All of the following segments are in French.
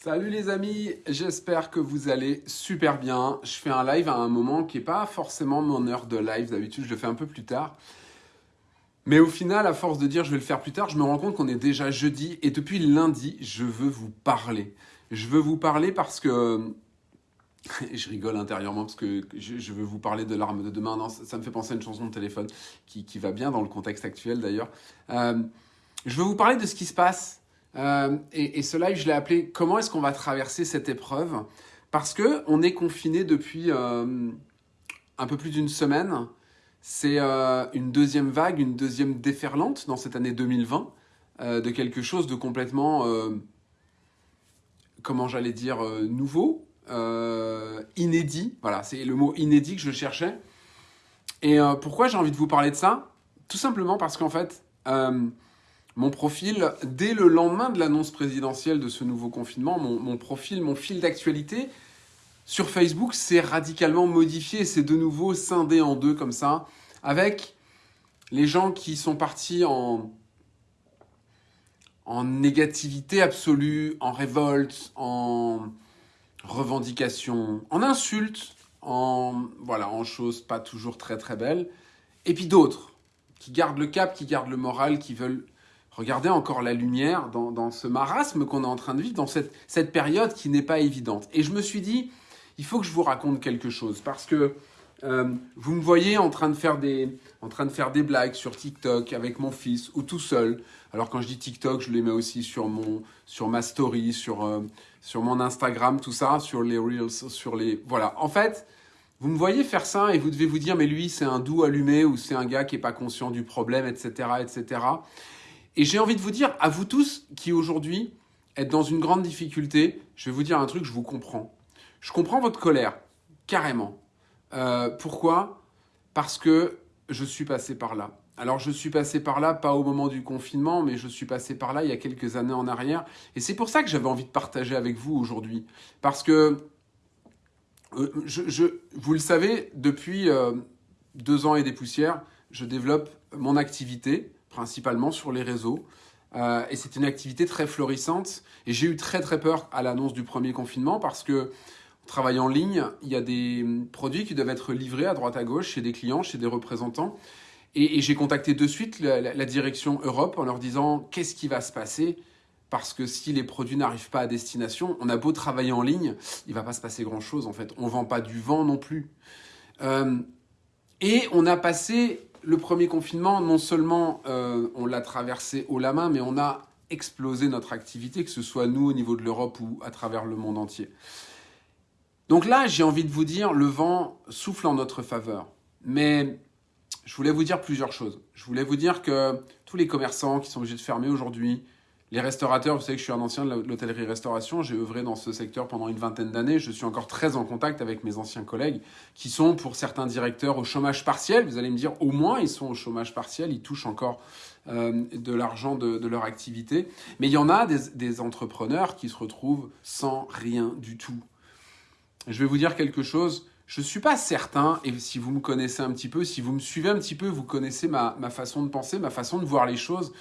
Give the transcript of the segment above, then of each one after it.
Salut les amis, j'espère que vous allez super bien. Je fais un live à un moment qui n'est pas forcément mon heure de live, d'habitude je le fais un peu plus tard. Mais au final, à force de dire je vais le faire plus tard, je me rends compte qu'on est déjà jeudi et depuis lundi, je veux vous parler. Je veux vous parler parce que... je rigole intérieurement parce que je veux vous parler de l'arme de demain. Non, ça me fait penser à une chanson de téléphone qui, va bien dans le contexte actuel d'ailleurs. Euh, je veux vous parler de ce qui se passe euh, et, ce live, je l'ai appelé « Comment est-ce qu'on va traverser cette épreuve ?» Parce qu'on est confiné depuis euh, un peu plus d'une semaine. C'est euh, une deuxième vague, une deuxième déferlante dans cette année 2020 de quelque chose de complètement, comment j'allais dire, nouveau, inédit. Voilà, c'est le mot inédit que je cherchais. Et pourquoi j'ai envie de vous parler de ça? Tout simplement parce qu'en fait, mon profil, dès le lendemain de l'annonce présidentielle de ce nouveau confinement, mon, profil, mon fil d'actualité sur Facebook s'est radicalement modifié, c'est de nouveau scindé en deux comme ça, avec les gens qui sont partis en, en négativité absolue, en révolte, en revendication, en insulte, en, voilà, en choses pas toujours très très belles, et puis d'autres qui gardent le cap, qui gardent le moral, qui veulent Regardez encore la lumière dans, ce marasme qu'on est en train de vivre, dans cette, période qui n'est pas évidente. Et je me suis dit, il faut que je vous raconte quelque chose, parce que euh, vous me voyez en train, de faire des, blagues sur TikTok avec mon fils, ou tout seul. Alors quand je dis TikTok, je les mets aussi sur, mon, sur ma story, sur, euh, sur mon Instagram, tout ça, sur les Reels, sur les... Voilà, en fait, vous me voyez faire ça et vous devez vous dire, mais lui, c'est un doux allumé, ou c'est un gars qui n'est pas conscient du problème, etc., etc. Et j'ai envie de vous dire, à vous tous qui aujourd'hui êtes dans une grande difficulté, je vais vous dire un truc, je vous comprends. Je comprends votre colère, carrément. Euh, pourquoi? Parce que je suis passé par là. Alors je suis passé par là, pas au moment du confinement, mais je suis passé par là il y a quelques années en arrière. Et c'est pour ça que j'avais envie de partager avec vous aujourd'hui. Parce que, euh, vous le savez, depuis euh, deux ans et des poussières, je développe mon activité principalement sur les réseaux. Euh, et c'est une activité très florissante. Et j'ai eu très très peur à l'annonce du premier confinement parce que travaillant en ligne, il y a des produits qui doivent être livrés à droite à gauche chez des clients, chez des représentants. Et, j'ai contacté de suite la, direction Europe en leur disant qu'est-ce qui va se passer? Parce que si les produits n'arrivent pas à destination, on a beau travailler en ligne, il va pas se passer grand-chose en fait. On vend pas du vent non plus. Euh, et on a passé le premier confinement, non seulement euh, on l'a traversé haut la main, mais on a explosé notre activité, que ce soit nous au niveau de l'Europe ou à travers le monde entier. Donc là, j'ai envie de vous dire, le vent souffle en notre faveur. Mais je voulais vous dire plusieurs choses. Je voulais vous dire que tous les commerçants qui sont obligés de fermer aujourd'hui, les restaurateurs, vous savez que je suis un ancien de l'hôtellerie-restauration, j'ai œuvré dans ce secteur pendant une vingtaine d'années, je suis encore très en contact avec mes anciens collègues qui sont pour certains directeurs au chômage partiel. Vous allez me dire, au moins ils sont au chômage partiel, ils touchent encore euh, de l'argent de, leur activité. Mais il y en a des, entrepreneurs qui se retrouvent sans rien du tout. Je vais vous dire quelque chose, je ne suis pas certain, et si vous me connaissez un petit peu, si vous me suivez un petit peu, vous connaissez ma façon de penser, ma façon de voir les choses,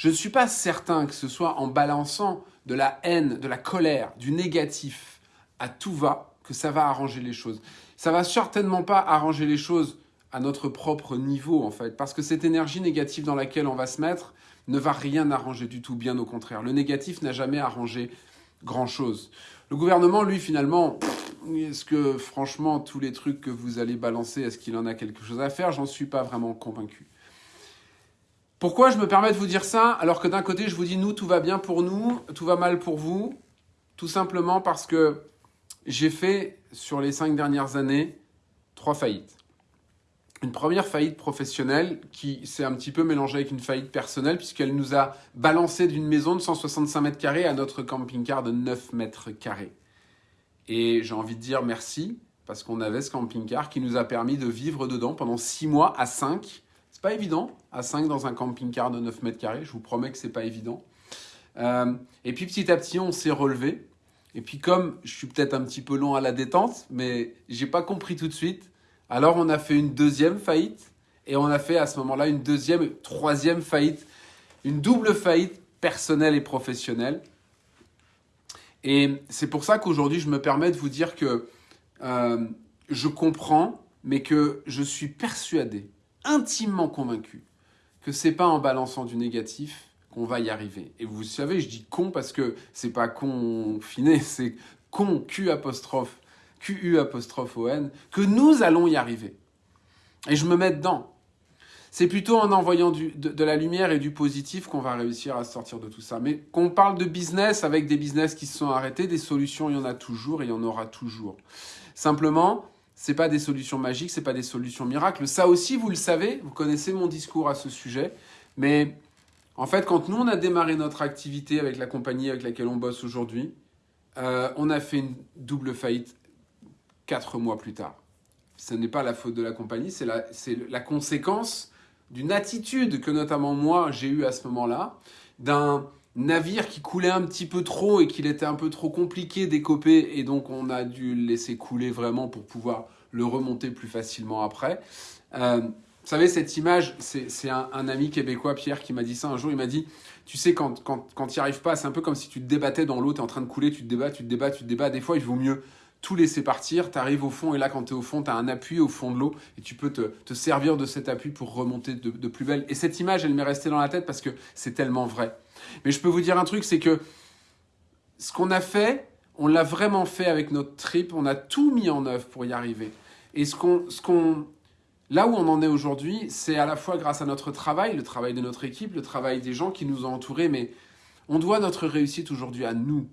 je ne suis pas certain que ce soit en balançant de la haine, de la colère, du négatif à tout va, que ça va arranger les choses. Ça va certainement pas arranger les choses à notre propre niveau, en fait, parce que cette énergie négative dans laquelle on va se mettre ne va rien arranger du tout, bien au contraire. Le négatif n'a jamais arrangé grand-chose. Le gouvernement, lui, finalement, est-ce que, franchement, tous les trucs que vous allez balancer, est-ce qu'il en a quelque chose à faire? J'en suis pas vraiment convaincu. Pourquoi je me permets de vous dire ça alors que d'un côté je vous dis nous tout va bien pour nous, tout va mal pour vous? Tout simplement parce que j'ai fait sur les cinq dernières années trois faillites. Une première faillite professionnelle qui s'est un petit peu mélangée avec une faillite personnelle puisqu'elle nous a balancé d'une maison de 165 mètres carrés à notre camping-car de 9 mètres carrés. Et j'ai envie de dire merci parce qu'on avait ce camping-car qui nous a permis de vivre dedans pendant six mois à 5 c'est pas évident, à 5 dans un camping-car de 9 mètres carrés, je vous promets que c'est pas évident. Euh, et puis petit à petit, on s'est relevé. Et puis comme je suis peut-être un petit peu long à la détente, mais j'ai pas compris tout de suite, alors on a fait une deuxième faillite, et on a fait à ce moment-là une deuxième, troisième faillite, une double faillite personnelle et professionnelle. Et c'est pour ça qu'aujourd'hui, je me permets de vous dire que euh, je comprends, mais que je suis persuadé, intimement convaincu, que c'est pas en balançant du négatif qu'on va y arriver. Et vous savez, je dis con parce que c'est pas confiné, c'est con, Q apostrophe, QU apostrophe ON, que nous allons y arriver. Et je me mets dedans. C'est plutôt en envoyant du, de, la lumière et du positif qu'on va réussir à sortir de tout ça. Mais qu'on parle de business avec des business qui se sont arrêtés, des solutions, il y en a toujours et il y en aura toujours. Simplement, c'est pas des solutions magiques, c'est pas des solutions miracles. Ça aussi, vous le savez, vous connaissez mon discours à ce sujet. Mais en fait, quand nous, on a démarré notre activité avec la compagnie avec laquelle on bosse aujourd'hui, euh, on a fait une double faillite quatre mois plus tard. Ce n'est pas la faute de la compagnie, c'est la, la conséquence d'une attitude que notamment moi j'ai eue à ce moment-là, d'un navire qui coulait un petit peu trop et qu'il était un peu trop compliqué d'écoper et donc on a dû le laisser couler vraiment pour pouvoir le remonter plus facilement après. Euh, vous savez, cette image, c'est un, ami québécois, Pierre, qui m'a dit ça un jour. Il m'a dit, tu sais, quand, quand, quand tu n'y arrives pas, c'est un peu comme si tu te débattais dans l'eau, tu es en train de couler, tu te débats, tu te débats, tu te débats. Des fois, il vaut mieux tout laisser partir, tu arrives au fond et là quand tu es au fond, tu as un appui au fond de l'eau et tu peux te, servir de cet appui pour remonter de, plus belle. Et cette image, elle m'est restée dans la tête parce que c'est tellement vrai. Mais je peux vous dire un truc, c'est que ce qu'on a fait, on l'a vraiment fait avec notre trip, on a tout mis en œuvre pour y arriver. Et ce qu'on, ce qu'on, là où on en est aujourd'hui, c'est à la fois grâce à notre travail, le travail de notre équipe, le travail des gens qui nous ont entourés, mais on doit notre réussite aujourd'hui à nous.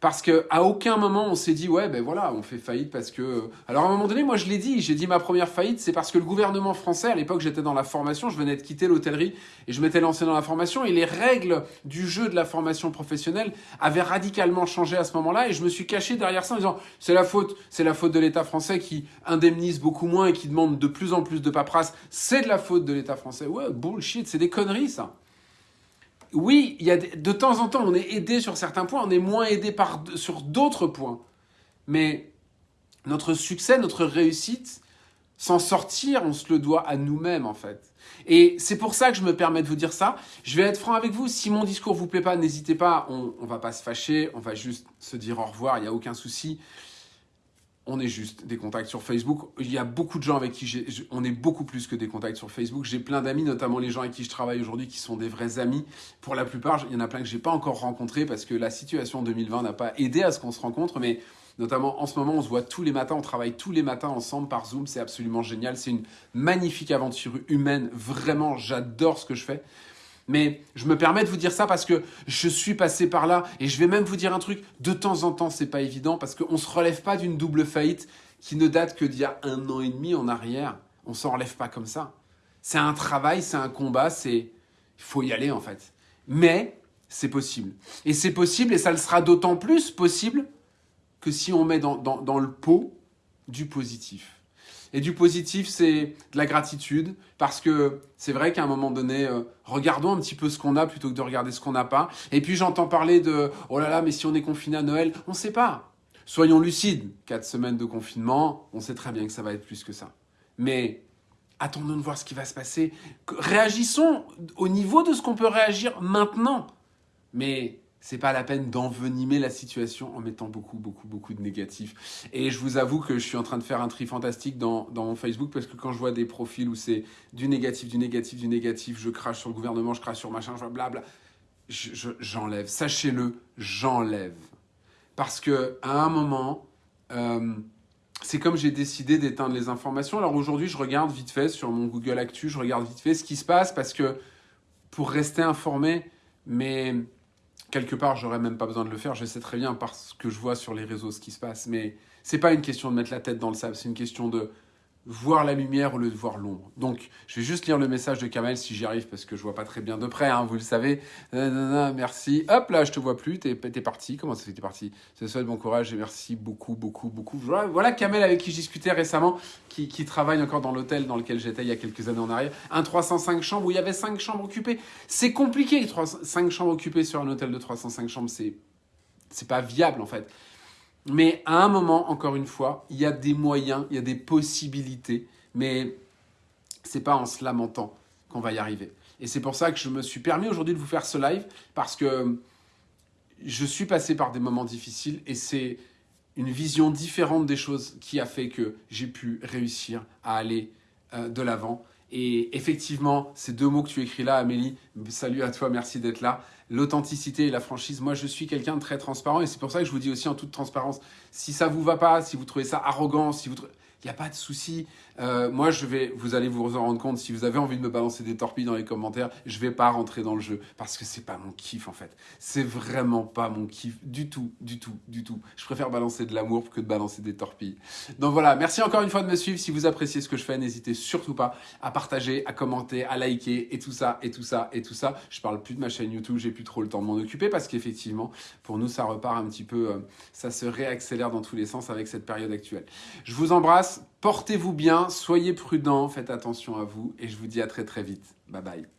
Parce qu'à aucun moment on s'est dit ouais ben voilà on fait faillite parce que alors à un moment donné moi je l'ai dit j'ai dit ma première faillite c'est parce que le gouvernement français à l'époque j'étais dans la formation je venais de quitter l'hôtellerie et je m'étais lancé dans la formation et les règles du jeu de la formation professionnelle avaient radicalement changé à ce moment-là et je me suis caché derrière ça en disant c'est la faute c'est la faute de l'État français qui indemnise beaucoup moins et qui demande de plus en plus de paperasse c'est de la faute de l'État français. Ouais bullshit c'est des conneries ça oui, il y a de, temps en temps, on est aidé sur certains points, on est moins aidé sur d'autres points. Mais notre succès, notre réussite, s'en sortir, on se le doit à nous-mêmes en fait. Et c'est pour ça que je me permets de vous dire ça. Je vais être franc avec vous. Si mon discours vous plaît pas, n'hésitez pas. On, on va pas se fâcher. On va juste se dire au revoir. Il n'y a aucun souci on est juste des contacts sur Facebook. Il y a beaucoup de gens avec qui on est beaucoup plus que des contacts sur Facebook. J'ai plein d'amis, notamment les gens avec qui je travaille aujourd'hui, qui sont des vrais amis. Pour la plupart, il y en a plein que j'ai pas encore rencontrés parce que la situation 2020 n'a pas aidé à ce qu'on se rencontre, mais notamment en ce moment, on se voit tous les matins, on travaille tous les matins ensemble par Zoom. C'est absolument génial. C'est une magnifique aventure humaine. Vraiment, j'adore ce que je fais. Mais je me permets de vous dire ça parce que je suis passé par là et je vais même vous dire un truc. De temps en temps, c'est pas évident parce qu'on se relève pas d'une double faillite qui ne date que d'il y a un an et demi en arrière. On s'en relève pas comme ça. C'est un travail, c'est un combat, c'est il faut y aller en fait. Mais c'est possible. Et c'est possible et ça le sera d'autant plus possible que si on met dans le pot du positif. Et du positif, c'est de la gratitude, parce que c'est vrai qu'à un moment donné, euh, regardons un petit peu ce qu'on a plutôt que de regarder ce qu'on n'a pas. Et puis j'entends parler de « oh là là, mais si on est confiné à Noël, on ne sait pas ». Soyons lucides, quatre semaines de confinement, on sait très bien que ça va être plus que ça. Mais attendons de voir ce qui va se passer. Réagissons au niveau de ce qu'on peut réagir maintenant. Mais c'est pas la peine d'envenimer la situation en mettant beaucoup, beaucoup, beaucoup de négatifs. Et je vous avoue que je suis en train de faire un tri fantastique dans, dans mon Facebook parce que quand je vois des profils où c'est du négatif, du négatif, du négatif, je crache sur le gouvernement, je crache sur machin, je vois blabla, j'enlève. Sachez-le, j'enlève. Parce que à un moment, euh, c'est comme j'ai décidé d'éteindre les informations. Alors aujourd'hui, je regarde vite fait sur mon Google Actu, je regarde vite fait ce qui se passe parce que pour rester informé, mais quelque part, j'aurais même pas besoin de le faire. Je sais très bien parce que je vois sur les réseaux ce qui se passe. Mais c'est pas une question de mettre la tête dans le sable, c'est une question de voir la lumière au lieu de voir l'ombre. Donc, je vais juste lire le message de Kamel si j'y arrive parce que je vois pas très bien de près, hein, vous le savez. merci. Hop là, je te vois plus, t'es es parti. Comment ça fait t'es parti? C'est ça, bon courage et merci beaucoup, beaucoup, beaucoup. Voilà Kamel avec qui je discutais récemment, qui, travaille encore dans l'hôtel dans lequel j'étais il y a quelques années en arrière. Un 305 chambres où il y avait 5 chambres occupées. C'est compliqué, 5 chambres occupées sur un hôtel de 305 chambres, c'est pas viable en fait. Mais à un moment, encore une fois, il y a des moyens, il y a des possibilités, mais c'est pas en se lamentant qu'on va y arriver. Et c'est pour ça que je me suis permis aujourd'hui de vous faire ce live, parce que je suis passé par des moments difficiles et c'est une vision différente des choses qui a fait que j'ai pu réussir à aller euh, de l'avant. Et effectivement, ces deux mots que tu écris là, Amélie, salut à toi, merci d'être là. L'authenticité et la franchise. Moi, je suis quelqu'un de très transparent et c'est pour ça que je vous dis aussi en toute transparence, si ça vous va pas, si vous trouvez ça arrogant, si vous trouvez il n'y a pas de souci. Euh, moi, je vais, vous allez vous en rendre compte, si vous avez envie de me balancer des torpilles dans les commentaires, je vais pas rentrer dans le jeu parce que c'est pas mon kiff en fait. C'est vraiment pas mon kiff du tout, du tout, du tout. Je préfère balancer de l'amour que de balancer des torpilles. Donc voilà, merci encore une fois de me suivre. Si vous appréciez ce que je fais, n'hésitez surtout pas à partager, à commenter, à liker et tout ça, et tout ça, et tout ça. Je parle plus de ma chaîne YouTube, j'ai plus trop le temps de m'en occuper parce qu'effectivement, pour nous, ça repart un petit peu, euh, ça se réaccélère dans tous les sens avec cette période actuelle. Je vous embrasse. Portez-vous bien, soyez prudents, faites attention à vous et je vous dis à très très vite. Bye bye.